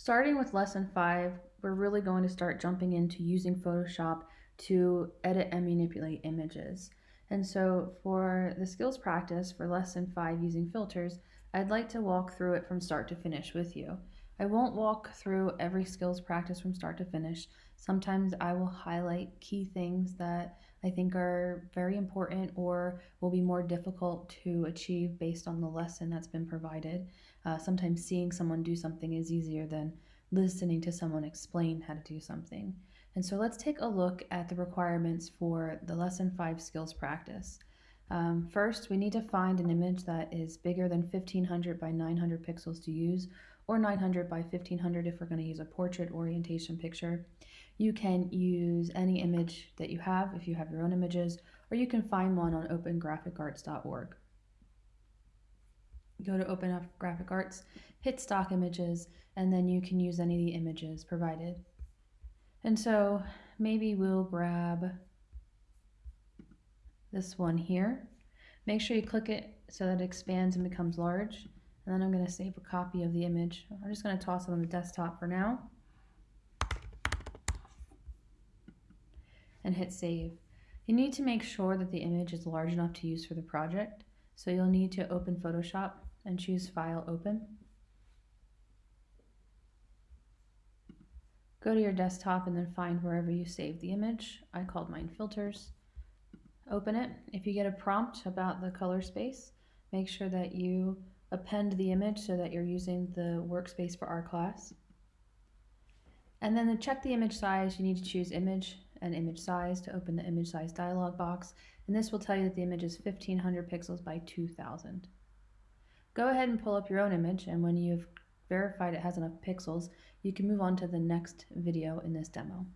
Starting with lesson five, we're really going to start jumping into using Photoshop to edit and manipulate images. And so for the skills practice for lesson five using filters, I'd like to walk through it from start to finish with you. I won't walk through every skills practice from start to finish. Sometimes I will highlight key things that I think are very important or will be more difficult to achieve based on the lesson that's been provided. Uh, sometimes seeing someone do something is easier than listening to someone explain how to do something. And so let's take a look at the requirements for the lesson five skills practice. Um, first, we need to find an image that is bigger than 1500 by 900 pixels to use, or 900 by 1500 if we're going to use a portrait orientation picture. You can use any image that you have if you have your own images, or you can find one on opengraphicarts.org. Go to Open Up Graphic Arts, hit Stock Images, and then you can use any of the images provided. And so maybe we'll grab this one here. Make sure you click it so that it expands and becomes large. And then I'm going to save a copy of the image. I'm just going to toss it on the desktop for now. And hit save. You need to make sure that the image is large enough to use for the project. So you'll need to open Photoshop and choose File Open. Go to your desktop and then find wherever you saved the image. I called mine Filters. Open it. If you get a prompt about the color space, make sure that you append the image so that you're using the workspace for our class. And then to check the image size, you need to choose Image and Image Size to open the Image Size dialog box. And this will tell you that the image is 1500 pixels by 2000. Go ahead and pull up your own image and when you've verified it has enough pixels, you can move on to the next video in this demo.